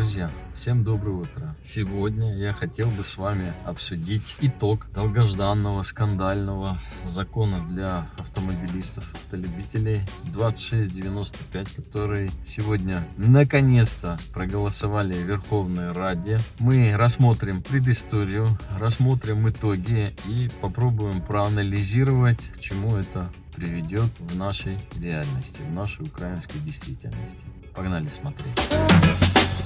Друзья, всем доброе утро. Сегодня я хотел бы с вами обсудить итог долгожданного скандального закона для автомобилистов, автолюбителей 2695, который сегодня наконец-то проголосовали в Верховной Раде. Мы рассмотрим предысторию, рассмотрим итоги и попробуем проанализировать, к чему это приведет в нашей реальности, в нашей украинской действительности. Погнали смотреть.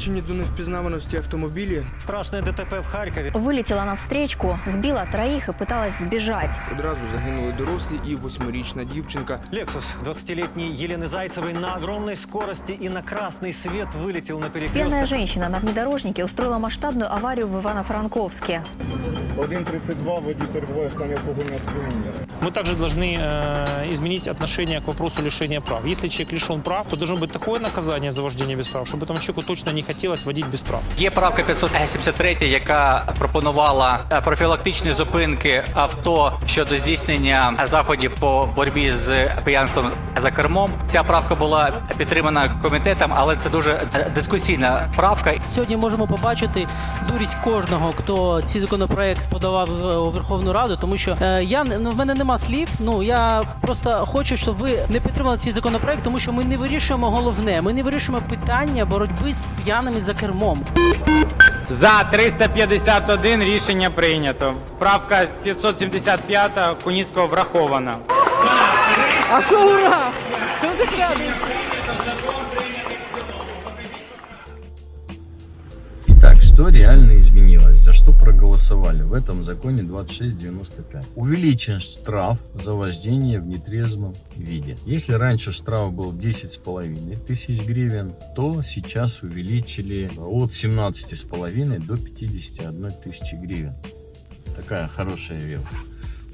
Понівечені до невпізнаваності автомобілі Страшное ДТП в Харькове. Вылетела на встречку, сбила троих и пыталась сбежать. одразу загинули дорослі і восьмирічна дівчинка. Лексус 20-летней Елены Зайцевой на огромной скорости и на красный свет вылетел на Пьяная перекресток. женщина на внедорожнике устроила масштабную аварию в Ивано-Франковске. 1.32 водій перебуває в стані алкогольного сп'яніння. Мы также должны э, изменить отношение к вопросу лишения прав. Если человек лишен прав, то должно быть такое наказание за вождение без прав, чтобы этому человеку точно не хотелось водить без прав. Є правка 573, яка пропонувала е, профілактичні зупинки авто щодо здійснення заходів по боротьбі з п'янством за кермом. Ця правка була підтримана комітетом, але це дуже е, дискусійна правка. Сьогодні можемо побачити дурість кожного, хто цей законопроект подавав е, у Верховну Раду, тому що е, я не- ну, в мене нема слів. Ну я просто хочу, щоб ви не підтримали цей законопроект, тому що ми не вирішуємо головне. Ми не вирішуємо питання боротьби з п'яними за кермом. За 351 рішення прийнято. Правка 575 Куніцького врахована. А що ура? Итак, что реально изменилось? Что проголосовали в этом законе 2695? Увеличен штраф за вождение в нетрезвом виде. Если раньше штраф был 10,5 тысяч гривен, то сейчас увеличили от 17,5 до 51 тысячи гривен. Такая хорошая вещь.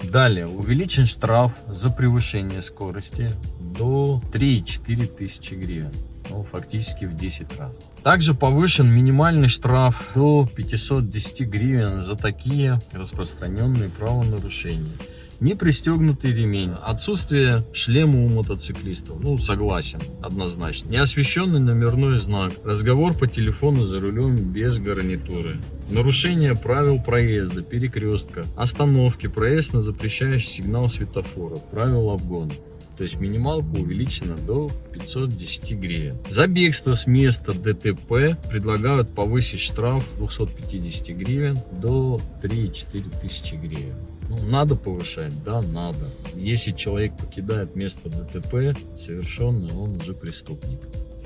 Далее, увеличен штраф за превышение скорости до 3,4 тысячи гривен. Ну, фактически в 10 раз. Также повышен минимальный штраф до 510 гривен за такие распространенные правонарушения. Не пристегнутый ремень, отсутствие шлема у мотоциклистов, ну согласен, однозначно. Неосвещенный номерной знак, разговор по телефону за рулем без гарнитуры. Нарушение правил проезда, перекрестка, остановки, проезд на запрещающий сигнал светофора, правил обгона. То есть минималка увеличена до 510 гривен. За бегство с места ДТП предлагают повысить штраф с 250 гривен до 3-4 тысячи гривен. Ну, надо повышать? Да, надо. Если человек покидает место ДТП совершенное, он уже преступник.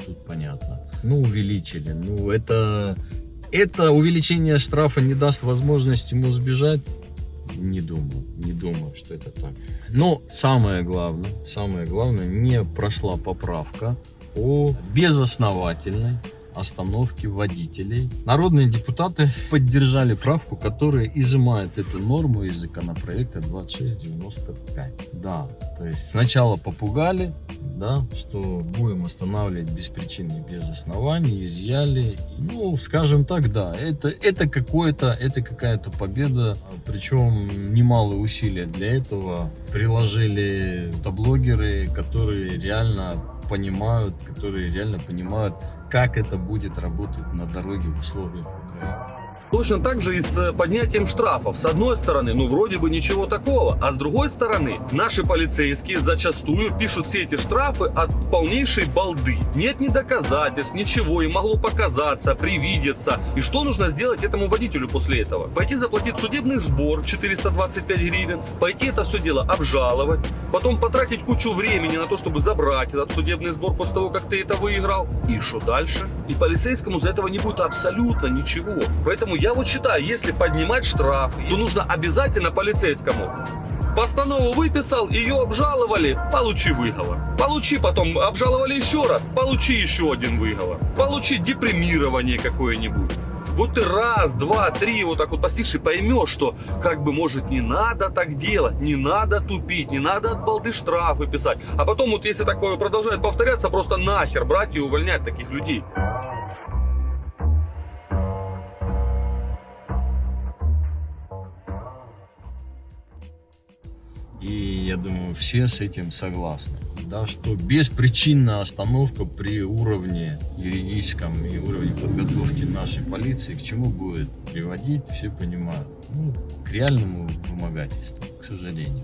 Тут понятно. Ну, увеличили. Ну, это, это увеличение штрафа не даст возможность ему сбежать. Не думаю, не думаю, что это так. Но самое главное, самое главное, не прошла поправка о безосновательной остановке водителей. Народные депутаты поддержали правку, которая изымает эту норму из законопроекта 2695. Да, то есть сначала попугали, да, что будем останавливать без причины, без оснований, изъяли. Ну, скажем так, да, это, это какое-то, это какая-то победа, причем немалые усилия для этого приложили блогеры, которые реально понимают, которые реально понимают, как это будет работать на дороге в условиях Украины. Точно так же и с э, поднятием штрафов. С одной стороны, ну вроде бы ничего такого, а с другой стороны, наши полицейские зачастую пишут все эти штрафы от полнейшей балды. Нет ни доказательств, ничего, и могло показаться, привидеться. И что нужно сделать этому водителю после этого? Пойти заплатить судебный сбор 425 гривен, пойти это все дело обжаловать, потом потратить кучу времени на то, чтобы забрать этот судебный сбор после того, как ты это выиграл. И что дальше? И полицейскому за этого не будет абсолютно ничего. Поэтому я вот считаю, если поднимать штраф, то нужно обязательно полицейскому. Постанову выписал, ее обжаловали, получи выговор. Получи потом, обжаловали еще раз, получи еще один выговор. Получи депримирование какое-нибудь. Вот ты раз, два, три вот так вот постишь и поймешь, что как бы может не надо так делать, не надо тупить, не надо от балды штрафы писать. А потом вот если такое продолжает повторяться, просто нахер брать и увольнять таких людей. И я думаю, все с этим согласны. Да, что беспричинная остановка при уровне юридическом и уровне подготовки нашей полиции к чему будет приводить, все понимают. Ну, к реальному вымогательству, к сожалению.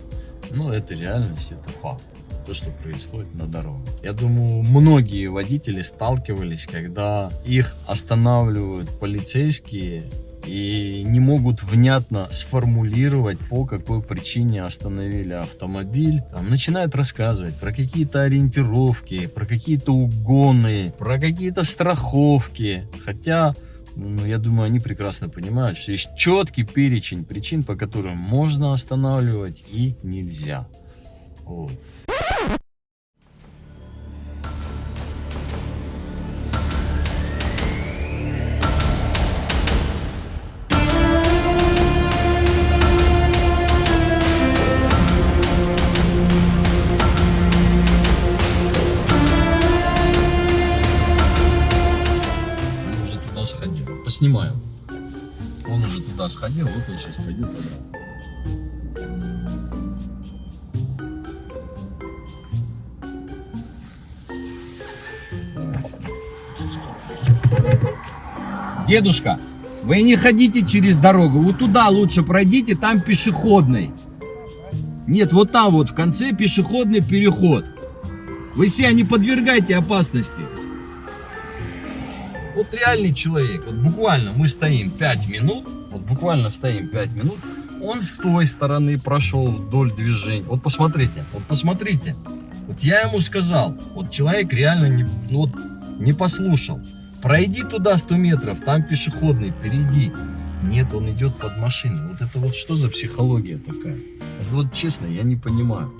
Но это реальность, это факт. То, что происходит на дороге. Я думаю, многие водители сталкивались, когда их останавливают полицейские и не могут внятно сформулировать, по какой причине остановили автомобиль. Там начинают рассказывать про какие-то ориентировки, про какие-то угоны, про какие-то страховки. Хотя, ну, я думаю, они прекрасно понимают, что есть четкий перечень причин, по которым можно останавливать и нельзя. Вот. Сходил, вот он сейчас пойдет туда. Дедушка, вы не ходите через дорогу, вот туда лучше пройдите, там пешеходный. Нет, вот там вот в конце пешеходный переход. Вы себя не подвергайте опасности. Вот реальный человек, вот буквально мы стоим 5 минут, вот буквально стоим 5 минут, он с той стороны прошел вдоль движения. Вот посмотрите, вот посмотрите. Вот я ему сказал, вот человек реально не, ну вот, не послушал. Пройди туда 100 метров, там пешеходный, перейди. Нет, он идет под машиной. Вот это вот что за психология такая? Это вот честно, я не понимаю.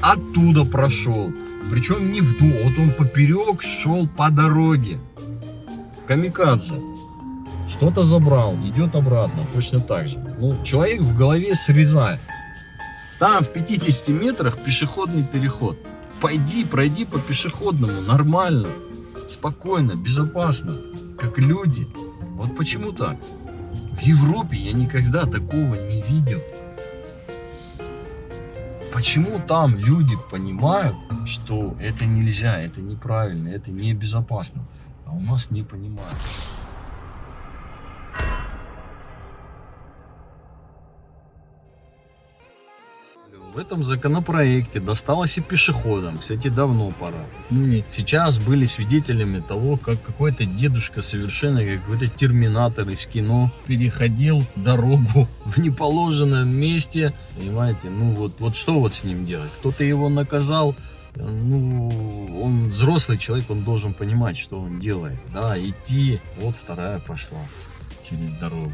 Оттуда прошел. Причем не вдоль, вот он поперек шел по дороге. Камикадзе. Что-то забрал, идет обратно, точно так же. Ну, человек в голове срезает. Там в 50 метрах пешеходный переход. Пойди, пройди по пешеходному, нормально, спокойно, безопасно, как люди. Вот почему так? В Европе я никогда такого не видел. Почему там люди понимают, что это нельзя, это неправильно, это небезопасно, а у нас не понимают? В этом законопроекте досталось и пешеходам. Кстати, давно пора. Мы сейчас были свидетелями того, как какой-то дедушка совершенно как какой-то терминатор из кино переходил дорогу в неположенном месте. Понимаете, ну вот, вот что вот с ним делать? Кто-то его наказал, ну, он взрослый человек, он должен понимать, что он делает. Да, идти, вот вторая пошла через дорогу.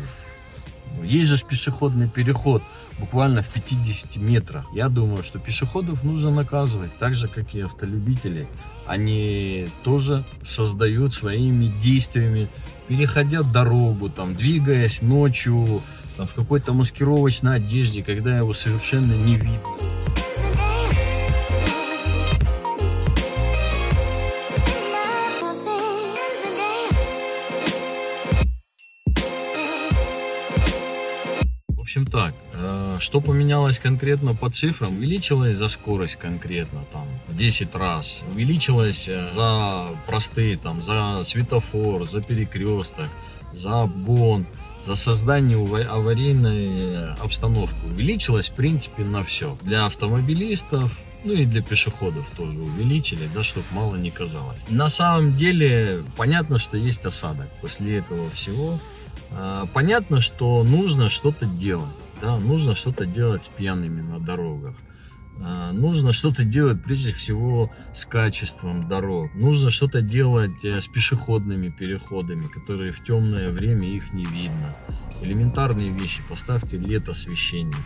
Есть же пешеходный переход буквально в 50 метрах. Я думаю, что пешеходов нужно наказывать, так же, как и автолюбителей. Они тоже создают своими действиями, переходя дорогу, там, двигаясь ночью, там, в какой-то маскировочной одежде, когда его совершенно не видно. Общем так, э, что поменялось конкретно по цифрам? Увеличилась за скорость конкретно там в 10 раз. Увеличилась э, за простые там, за светофор, за перекресток, за обгон, за создание аварийной э, обстановки. Увеличилась в принципе на все. Для автомобилистов, ну и для пешеходов тоже увеличили, да, чтобы мало не казалось. На самом деле, понятно, что есть осадок после этого всего. А, Понятно, что нужно что-то делать. Да, нужно что-то делать с пьяными на дорогах. А, Нужно что-то делать прежде всего с качеством дорог. Нужно что-то делать э, с пешеходными переходами, которые в темное время их не видно. Элементарные вещи. Поставьте лет освещение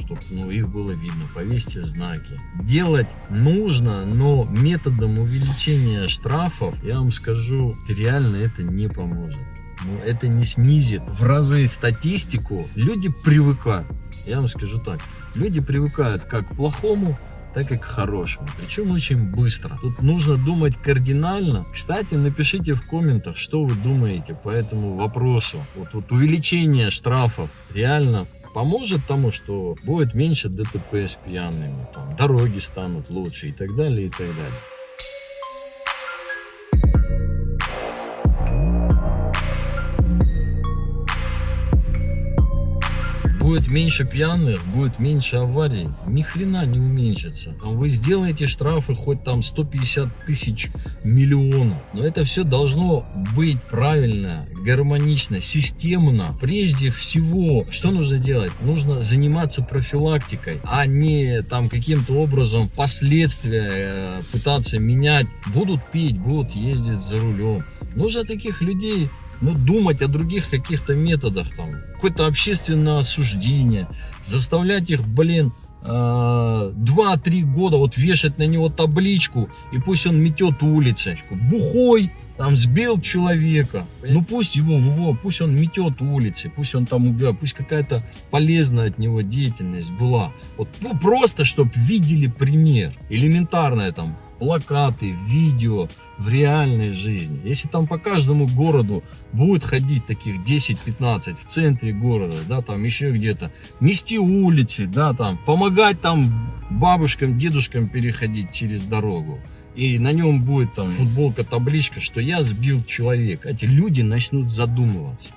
чтобы ну, их было видно, повесьте знаки. Делать нужно, но методом увеличения штрафов, я вам скажу, реально это не поможет. Но это не снизит в разы статистику. Люди привыкают. Я вам скажу так. Люди привыкают как к плохому, так и к хорошему. Причем очень быстро. Тут нужно думать кардинально. Кстати, напишите в комментах, что вы думаете по этому вопросу. Вот, вот увеличение штрафов реально поможет тому, что будет меньше ДТП с пьяными, там, дороги станут лучше и так далее, и так далее. Будет меньше пьяных, будет меньше аварий. Ни хрена не уменьшится. Там Вы сделаете штрафы хоть там 150 тысяч миллионов. Но это все должно быть правильно, гармонично, системно. Прежде всего, что нужно делать? Нужно заниматься профилактикой, а не там каким-то образом последствия э, пытаться менять. Будут пить, будут ездить за рулем. Нужно таких людей ну, думать о других каких-то методах, там, какое-то общественное осуждение, заставлять их, блин, 2-3 года вот вешать на него табличку, и пусть он метет улицы, бухой, там сбил человека, ну пусть его, его, пусть он метет улицы, пусть он там убивает, пусть какая-то полезная от него деятельность была. Вот ну, просто, чтобы видели пример, элементарное там, плакаты, видео в реальной жизни. Если там по каждому городу будет ходить таких 10-15 в центре города, да, там еще где-то, мести улицы, да, там, помогать там бабушкам, дедушкам переходить через дорогу. И на нем будет там футболка, табличка, что я сбил человека. Эти люди начнут задумываться.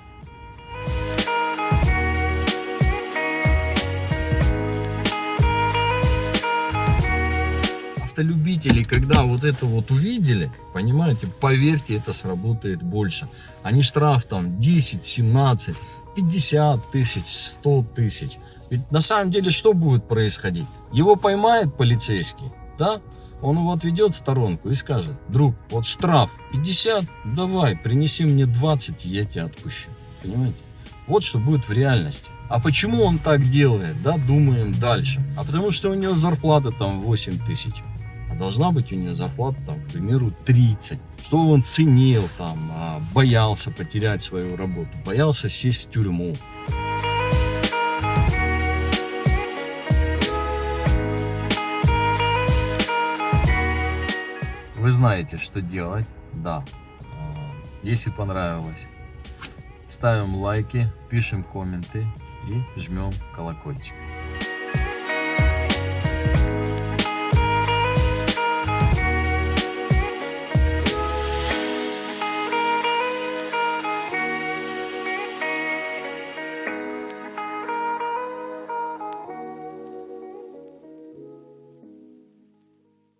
Автолюбители, когда вот это вот увидели, понимаете, поверьте, это сработает больше. Они штраф там 10, 17, 50 тысяч, 100 тысяч. Ведь на самом деле что будет происходить? Его поймает полицейский, да? Он его отведет в сторонку и скажет, друг, вот штраф 50, давай, принеси мне 20, я тебя отпущу. Понимаете? Вот что будет в реальности. А почему он так делает, да, думаем дальше. А потому что у него зарплата там 8 тысяч должна быть у нее зарплата, там, к примеру, 30. Что он ценил, там, а, боялся потерять свою работу, боялся сесть в тюрьму. Вы знаете, что делать, да. А, если понравилось, ставим лайки, пишем комменты и жмем колокольчик.